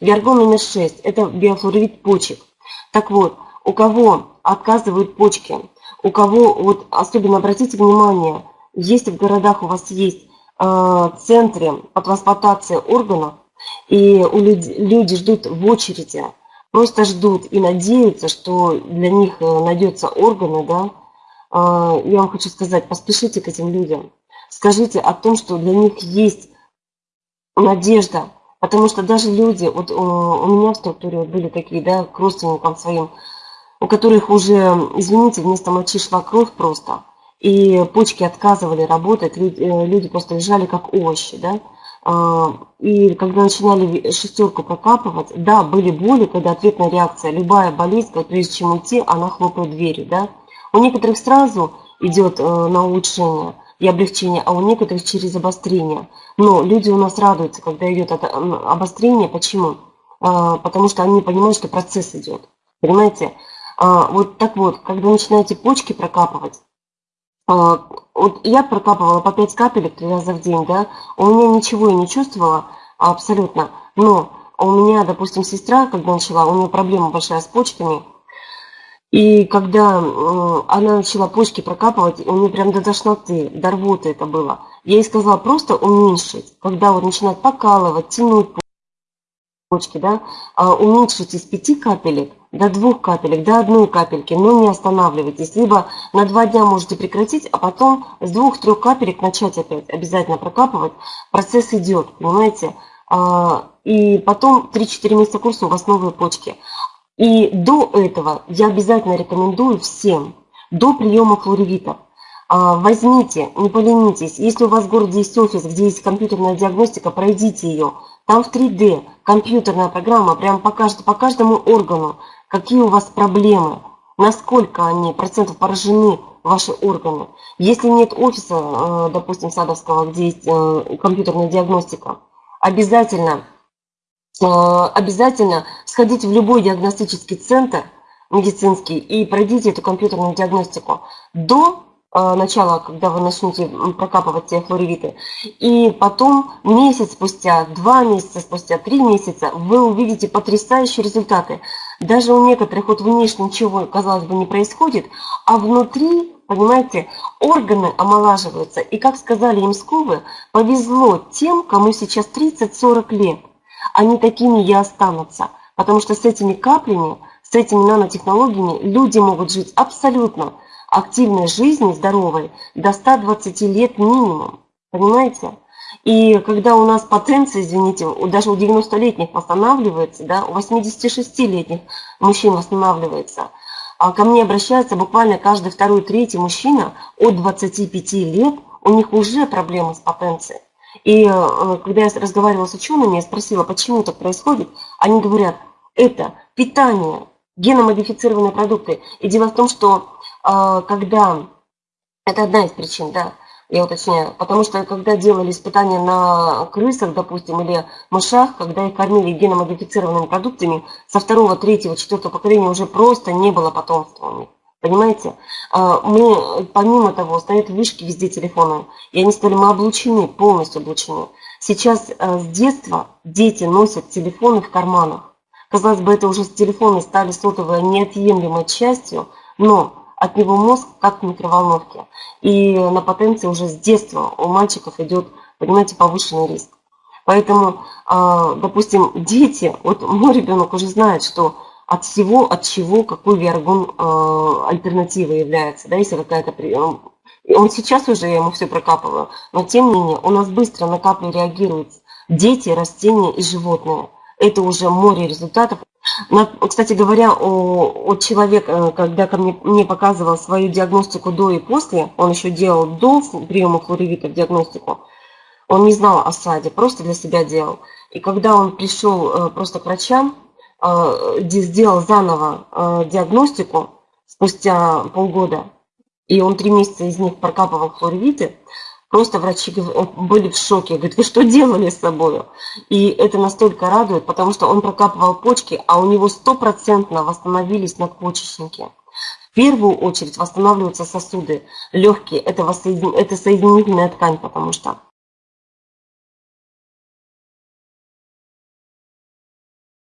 Виаргон номер 6 – это биофлорид почек. Так вот, у кого отказывают почки, у кого, вот особенно обратите внимание, если в городах у вас есть э, центры по трансплантации органов, и у люди, люди ждут в очереди, просто ждут и надеются, что для них э, найдется органы, да, э, я вам хочу сказать, поспешите к этим людям. Скажите о том, что для них есть надежда, потому что даже люди, вот у, у меня в структуре вот были такие, да, к родственникам своим, у которых уже, извините, вместо мочи шла кровь просто, и почки отказывали работать, люди, э, люди просто лежали как овощи, да, а, и когда начинали шестерку прокапывать, да, были боли, когда ответная реакция, любая болезнь, прежде чем уйти, она хлопает дверью, да. У некоторых сразу идет э, на улучшение и облегчение, а у некоторых через обострение. Но люди у нас радуются, когда идет обострение. Почему? А, потому что они понимают, что процесс идет. Понимаете? А, вот так вот, когда начинаете почки прокапывать, а, вот я прокапывала по 5 капелек три раза в день, да, у меня ничего я не чувствовала абсолютно, но у меня, допустим, сестра, когда начала, у нее проблема большая с почками, и когда она начала почки прокапывать, у нее прям до тошноты, до рвоты это было. Я ей сказала просто уменьшить, когда вот начинает покалывать, тянуть почки, да, а, уменьшить из 5 капелек до двух капелек, до одной капельки, но не останавливайтесь. Либо на два дня можете прекратить, а потом с двух-трех капелек начать опять обязательно прокапывать. Процесс идет, понимаете? А, и потом 3-4 месяца курса у вас новые почки. И до этого я обязательно рекомендую всем, до приема флоревитов, а, возьмите, не поленитесь, если у вас в городе есть офис, где есть компьютерная диагностика, пройдите ее. Там в 3D компьютерная программа прям покажет по каждому органу, какие у вас проблемы, насколько они процентов поражены ваши органы. Если нет офиса, э, допустим, садовского, где есть э, компьютерная диагностика, обязательно, обязательно сходите в любой диагностический центр медицинский и пройдите эту компьютерную диагностику до Э, начала, когда вы начнете прокапывать те флоревиты. И потом месяц спустя, два месяца спустя, три месяца вы увидите потрясающие результаты. Даже у некоторых вот внешне ничего, казалось бы, не происходит, а внутри, понимаете, органы омолаживаются. И, как сказали Имсковы, повезло тем, кому сейчас 30-40 лет. Они такими и останутся. Потому что с этими каплями, с этими нанотехнологиями люди могут жить абсолютно активной жизни, здоровой, до 120 лет минимум. Понимаете? И когда у нас потенция, извините, даже у 90-летних восстанавливается, да, у 86-летних мужчин восстанавливается, а ко мне обращается буквально каждый второй, третий мужчина от 25 лет, у них уже проблемы с потенцией. И э, когда я разговаривала с учеными, я спросила, почему так происходит, они говорят, это питание, геномодифицированные продукты. И дело в том, что а, когда, это одна из причин, да, я уточняю, потому что когда делали испытания на крысах, допустим, или мышах, когда их кормили геномодифицированными продуктами, со второго, третьего, четвертого поколения уже просто не было потомства у них. Понимаете? А, мы, помимо того, стоят вышки везде телефона, и они сказали, мы облучены, полностью облучены. Сейчас а, с детства дети носят телефоны в карманах. Казалось бы, это уже с телефоны стали сотовой неотъемлемой частью, но от него мозг как в микроволновке. И на потенции уже с детства у мальчиков идет, понимаете, повышенный риск. Поэтому, а, допустим, дети, вот мой ребенок уже знает, что от всего, от чего, какой виаргон а, альтернатива является, да, если какая-то он сейчас уже, я ему все прокапываю, но тем не менее у нас быстро на капли реагируют дети, растения и животные. Это уже море результатов. Кстати говоря, о, о человека, когда ко мне, мне показывал свою диагностику до и после, он еще делал до приема хлоревита диагностику, он не знал о САДе, просто для себя делал. И когда он пришел э, просто к врачам, э, сделал заново э, диагностику спустя полгода, и он три месяца из них прокапывал хлоревиты, Просто врачи были в шоке. Говорят, вы что делали с собой? И это настолько радует, потому что он прокапывал почки, а у него стопроцентно восстановились надпочечники. В первую очередь восстанавливаются сосуды. Легкие – это, воссоедин... это соединительная ткань, потому что